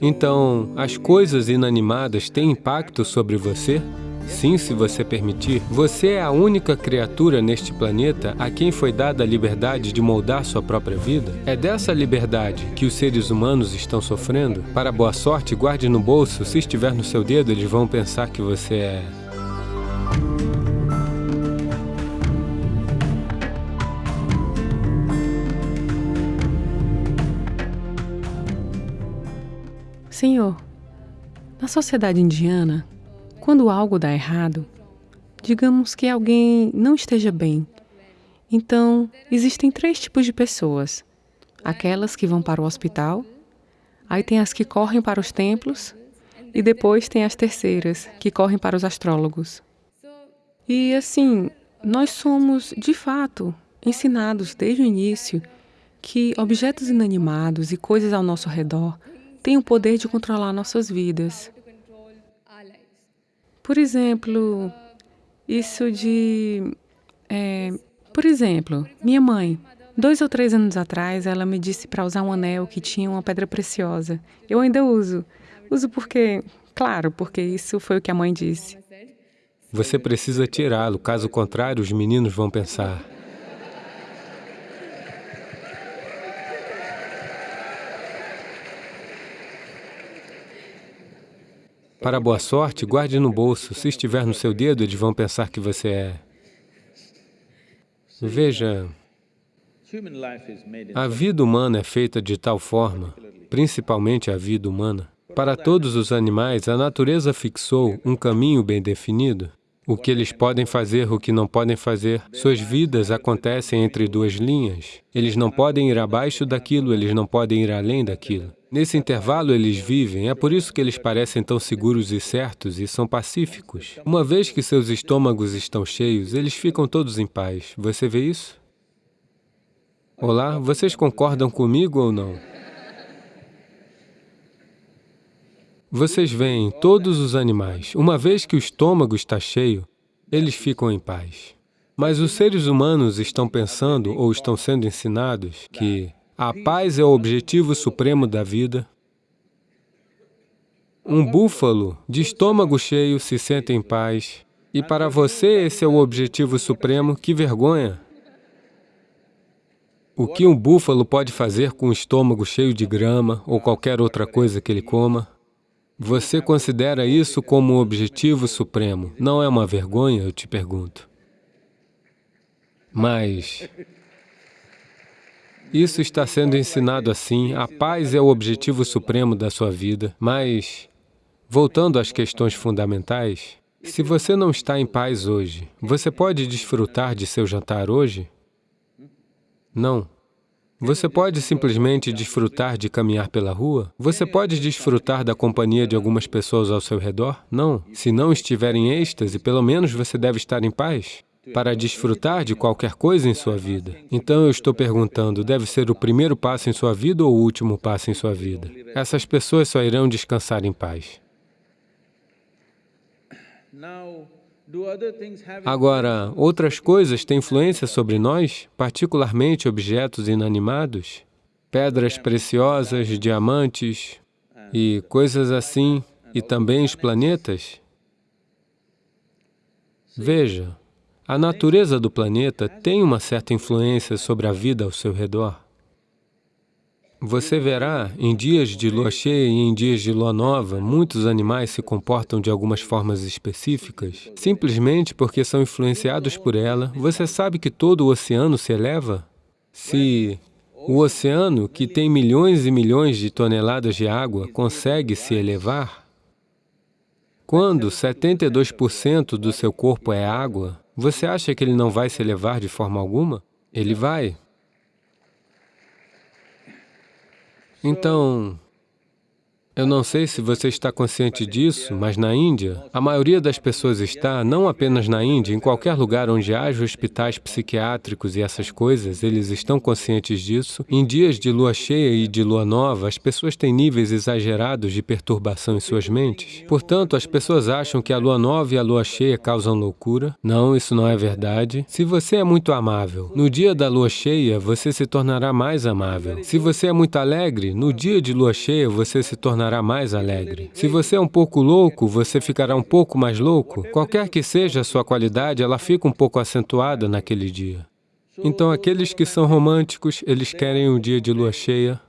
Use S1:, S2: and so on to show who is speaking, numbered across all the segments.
S1: Então, as coisas inanimadas têm impacto sobre você? Sim, se você permitir. Você é a única criatura neste planeta a quem foi dada a liberdade de moldar sua própria vida. É dessa liberdade que os seres humanos estão sofrendo. Para boa sorte, guarde no bolso. Se estiver no seu dedo, eles vão pensar que você é...
S2: Senhor, na sociedade indiana, quando algo dá errado, digamos que alguém não esteja bem, então existem três tipos de pessoas. Aquelas que vão para o hospital, aí tem as que correm para os templos, e depois tem as terceiras, que correm para os astrólogos. E assim, nós somos, de fato, ensinados desde o início que objetos inanimados e coisas ao nosso redor têm o poder de controlar nossas vidas. Por exemplo, isso de... É, por exemplo, minha mãe, dois ou três anos atrás, ela me disse para usar um anel que tinha uma pedra preciosa. Eu ainda uso. Uso porque, claro, porque isso foi o que a mãe disse.
S1: Você precisa tirá-lo, caso contrário, os meninos vão pensar. Para boa sorte, guarde no bolso. Se estiver no seu dedo, eles vão pensar que você é... Veja, a vida humana é feita de tal forma, principalmente a vida humana. Para todos os animais, a natureza fixou um caminho bem definido. O que eles podem fazer, o que não podem fazer. Suas vidas acontecem entre duas linhas. Eles não podem ir abaixo daquilo, eles não podem ir além daquilo. Nesse intervalo eles vivem, é por isso que eles parecem tão seguros e certos e são pacíficos. Uma vez que seus estômagos estão cheios, eles ficam todos em paz. Você vê isso? Olá, vocês concordam comigo ou não? Vocês veem todos os animais, uma vez que o estômago está cheio, eles ficam em paz. Mas os seres humanos estão pensando ou estão sendo ensinados que a paz é o objetivo supremo da vida. Um búfalo de estômago cheio se sente em paz. E para você esse é o objetivo supremo, que vergonha! O que um búfalo pode fazer com o estômago cheio de grama ou qualquer outra coisa que ele coma? Você considera isso como o objetivo supremo. Não é uma vergonha, eu te pergunto. Mas isso está sendo ensinado assim, a paz é o objetivo supremo da sua vida, mas, voltando às questões fundamentais, se você não está em paz hoje, você pode desfrutar de seu jantar hoje? Não. Você pode simplesmente desfrutar de caminhar pela rua? Você pode desfrutar da companhia de algumas pessoas ao seu redor? Não. Se não estiver em êxtase, pelo menos você deve estar em paz para desfrutar de qualquer coisa em sua vida. Então eu estou perguntando, deve ser o primeiro passo em sua vida ou o último passo em sua vida? Essas pessoas só irão descansar em paz. Agora, outras coisas têm influência sobre nós, particularmente objetos inanimados, pedras preciosas, diamantes e coisas assim, e também os planetas? Veja, a natureza do planeta tem uma certa influência sobre a vida ao seu redor. Você verá, em dias de lua cheia e em dias de lua nova, muitos animais se comportam de algumas formas específicas, simplesmente porque são influenciados por ela. Você sabe que todo o oceano se eleva? Se o oceano, que tem milhões e milhões de toneladas de água, consegue se elevar, quando 72% do seu corpo é água, você acha que ele não vai se elevar de forma alguma? Ele vai. Então, eu não sei se você está consciente disso, mas na Índia, a maioria das pessoas está, não apenas na Índia, em qualquer lugar onde haja hospitais psiquiátricos e essas coisas, eles estão conscientes disso. Em dias de lua cheia e de lua nova, as pessoas têm níveis exagerados de perturbação em suas mentes. Portanto, as pessoas acham que a lua nova e a lua cheia causam loucura. Não, isso não é verdade. Se você é muito amável, no dia da lua cheia, você se tornará mais amável. Se você é muito alegre, no dia de lua cheia, você se tornará tornará mais alegre. Se você é um pouco louco, você ficará um pouco mais louco. Qualquer que seja a sua qualidade, ela fica um pouco acentuada naquele dia. Então, aqueles que são românticos, eles querem um dia de lua cheia.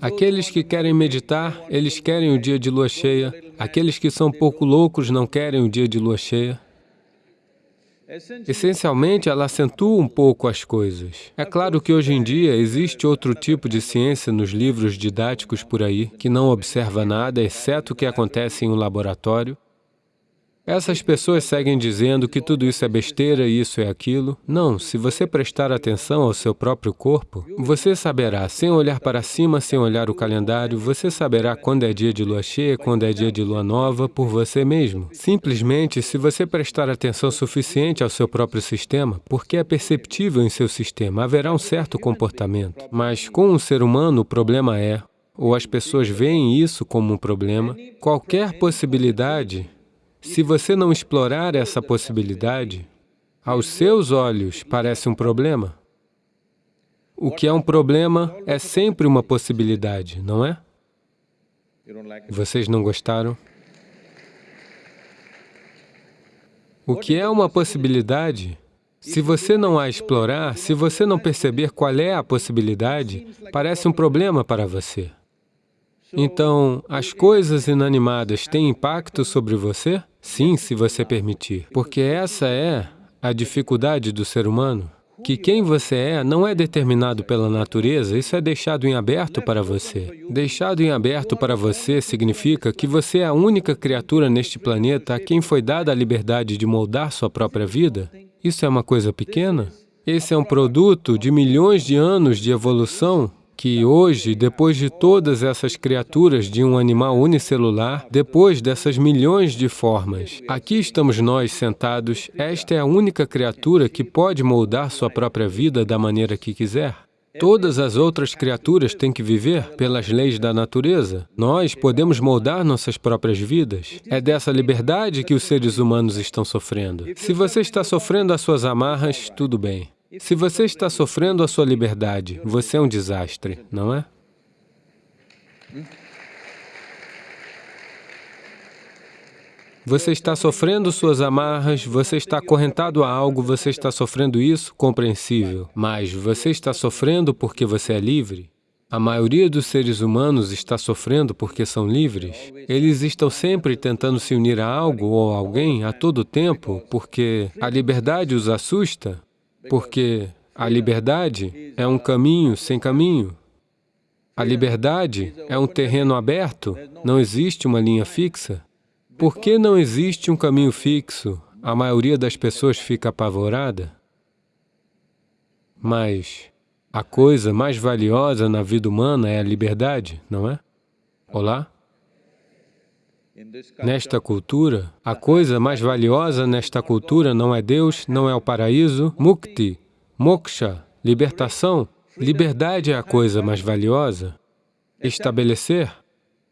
S1: Aqueles que querem meditar, eles querem o dia de lua cheia. Aqueles que são pouco loucos não querem o dia de lua cheia. Essencialmente, ela acentua um pouco as coisas. É claro que hoje em dia existe outro tipo de ciência nos livros didáticos por aí, que não observa nada, exceto o que acontece em um laboratório, essas pessoas seguem dizendo que tudo isso é besteira isso é aquilo. Não, se você prestar atenção ao seu próprio corpo, você saberá, sem olhar para cima, sem olhar o calendário, você saberá quando é dia de lua cheia, quando é dia de lua nova, por você mesmo. Simplesmente, se você prestar atenção suficiente ao seu próprio sistema, porque é perceptível em seu sistema, haverá um certo comportamento. Mas com um ser humano, o problema é, ou as pessoas veem isso como um problema, qualquer possibilidade se você não explorar essa possibilidade, aos seus olhos parece um problema. O que é um problema é sempre uma possibilidade, não é? Vocês não gostaram? O que é uma possibilidade? Se você não a explorar, se você não perceber qual é a possibilidade, parece um problema para você. Então, as coisas inanimadas têm impacto sobre você? Sim, se você permitir. Porque essa é a dificuldade do ser humano. Que quem você é não é determinado pela natureza, isso é deixado em aberto para você. Deixado em aberto para você significa que você é a única criatura neste planeta a quem foi dada a liberdade de moldar sua própria vida. Isso é uma coisa pequena? Esse é um produto de milhões de anos de evolução que hoje, depois de todas essas criaturas de um animal unicelular, depois dessas milhões de formas, aqui estamos nós sentados, esta é a única criatura que pode moldar sua própria vida da maneira que quiser. Todas as outras criaturas têm que viver pelas leis da natureza. Nós podemos moldar nossas próprias vidas. É dessa liberdade que os seres humanos estão sofrendo. Se você está sofrendo as suas amarras, tudo bem. Se você está sofrendo a sua liberdade, você é um desastre, não é? Você está sofrendo suas amarras, você está acorrentado a algo, você está sofrendo isso, compreensível. Mas você está sofrendo porque você é livre? A maioria dos seres humanos está sofrendo porque são livres. Eles estão sempre tentando se unir a algo ou a alguém a todo tempo porque a liberdade os assusta porque a liberdade é um caminho sem caminho. A liberdade é um terreno aberto, não existe uma linha fixa. Por que não existe um caminho fixo? A maioria das pessoas fica apavorada. Mas a coisa mais valiosa na vida humana é a liberdade, não é? Olá? Nesta cultura, a coisa mais valiosa nesta cultura não é Deus, não é o paraíso, mukti, moksha, libertação. Liberdade é a coisa mais valiosa. Estabelecer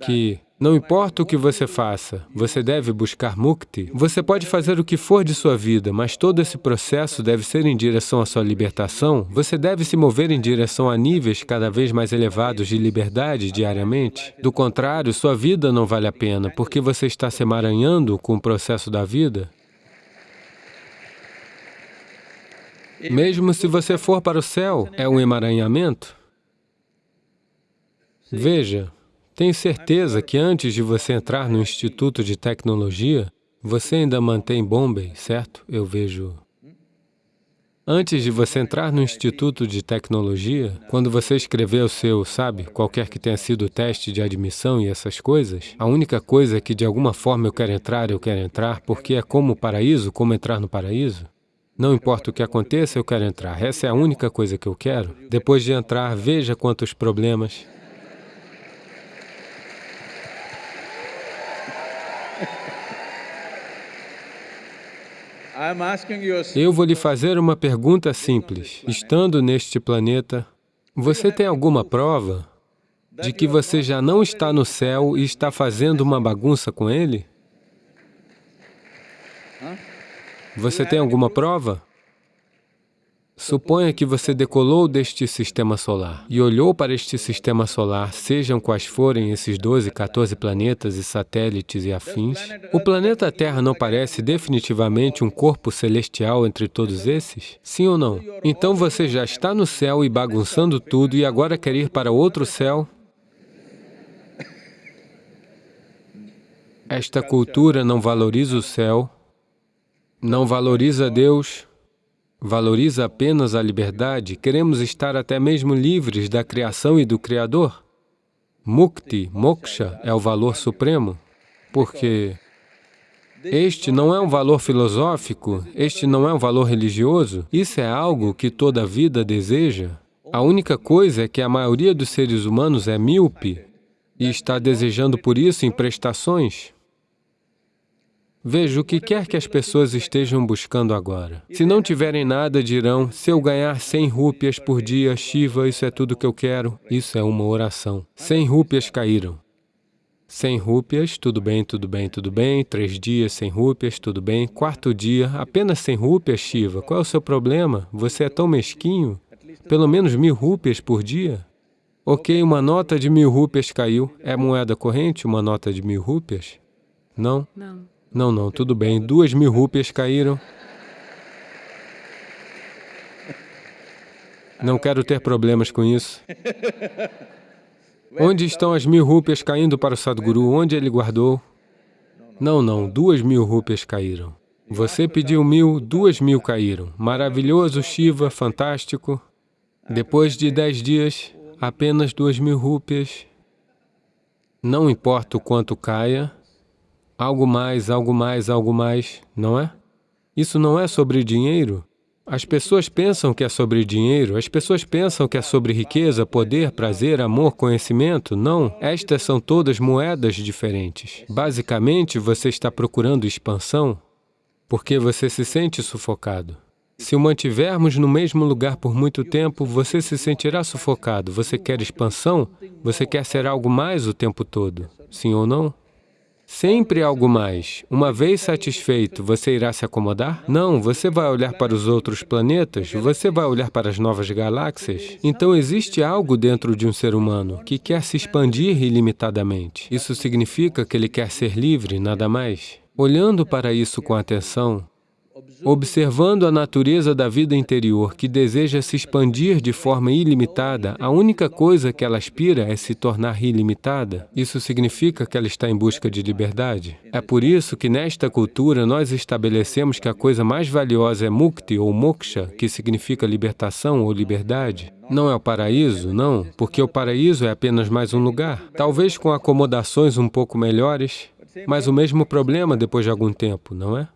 S1: que não importa o que você faça, você deve buscar mukti. Você pode fazer o que for de sua vida, mas todo esse processo deve ser em direção à sua libertação. Você deve se mover em direção a níveis cada vez mais elevados de liberdade diariamente. Do contrário, sua vida não vale a pena, porque você está se emaranhando com o processo da vida. Mesmo se você for para o céu, é um emaranhamento. Veja, tenho certeza que antes de você entrar no Instituto de Tecnologia, você ainda mantém Bombay, certo? Eu vejo... Antes de você entrar no Instituto de Tecnologia, quando você escrever o seu, sabe, qualquer que tenha sido o teste de admissão e essas coisas, a única coisa é que de alguma forma eu quero entrar, eu quero entrar, porque é como o paraíso, como entrar no paraíso. Não importa o que aconteça, eu quero entrar. Essa é a única coisa que eu quero. Depois de entrar, veja quantos problemas, Eu vou lhe fazer uma pergunta simples. Estando neste planeta, você tem alguma prova de que você já não está no céu e está fazendo uma bagunça com ele? Você tem alguma prova? Suponha que você decolou deste sistema solar e olhou para este sistema solar, sejam quais forem esses 12, 14 planetas e satélites e afins. O planeta Terra não parece definitivamente um corpo celestial entre todos esses? Sim ou não? Então você já está no céu e bagunçando tudo e agora quer ir para outro céu? Esta cultura não valoriza o céu, não valoriza Deus, valoriza apenas a liberdade, queremos estar até mesmo livres da criação e do Criador. Mukti, moksha, é o valor supremo, porque este não é um valor filosófico, este não é um valor religioso, isso é algo que toda vida deseja. A única coisa é que a maioria dos seres humanos é míope e está desejando por isso em prestações. Veja, o que quer que as pessoas estejam buscando agora. Se não tiverem nada, dirão, se eu ganhar 100 rúpias por dia, Shiva, isso é tudo que eu quero. Isso é uma oração. 100 rúpias caíram. 100 rúpias, tudo bem, tudo bem, tudo bem. Três dias, 100 rúpias, tudo bem. Quarto dia, apenas 100 rúpias, Shiva. Qual é o seu problema? Você é tão mesquinho? Pelo menos mil rúpias por dia? Ok, uma nota de mil rúpias caiu. É moeda corrente, uma nota de mil rúpias? Não?
S2: Não.
S1: Não, não, tudo bem. Duas mil rúpias caíram. Não quero ter problemas com isso. Onde estão as mil rúpias caindo para o Sadhguru? Onde ele guardou? Não, não, duas mil rúpias caíram. Você pediu mil, duas mil caíram. Maravilhoso, Shiva, fantástico. Depois de dez dias, apenas duas mil rúpias. Não importa o quanto caia, algo mais, algo mais, algo mais, não é? Isso não é sobre dinheiro. As pessoas pensam que é sobre dinheiro, as pessoas pensam que é sobre riqueza, poder, prazer, amor, conhecimento. Não, estas são todas moedas diferentes. Basicamente, você está procurando expansão porque você se sente sufocado. Se o mantivermos no mesmo lugar por muito tempo, você se sentirá sufocado. Você quer expansão? Você quer ser algo mais o tempo todo? Sim ou não? Sempre algo mais. Uma vez satisfeito, você irá se acomodar? Não, você vai olhar para os outros planetas, você vai olhar para as novas galáxias. Então existe algo dentro de um ser humano que quer se expandir ilimitadamente. Isso significa que ele quer ser livre, nada mais. Olhando para isso com atenção, Observando a natureza da vida interior, que deseja se expandir de forma ilimitada, a única coisa que ela aspira é se tornar ilimitada. Isso significa que ela está em busca de liberdade. É por isso que nesta cultura nós estabelecemos que a coisa mais valiosa é mukti ou moksha, que significa libertação ou liberdade. Não é o paraíso, não, porque o paraíso é apenas mais um lugar, talvez com acomodações um pouco melhores, mas o mesmo problema depois de algum tempo, não é?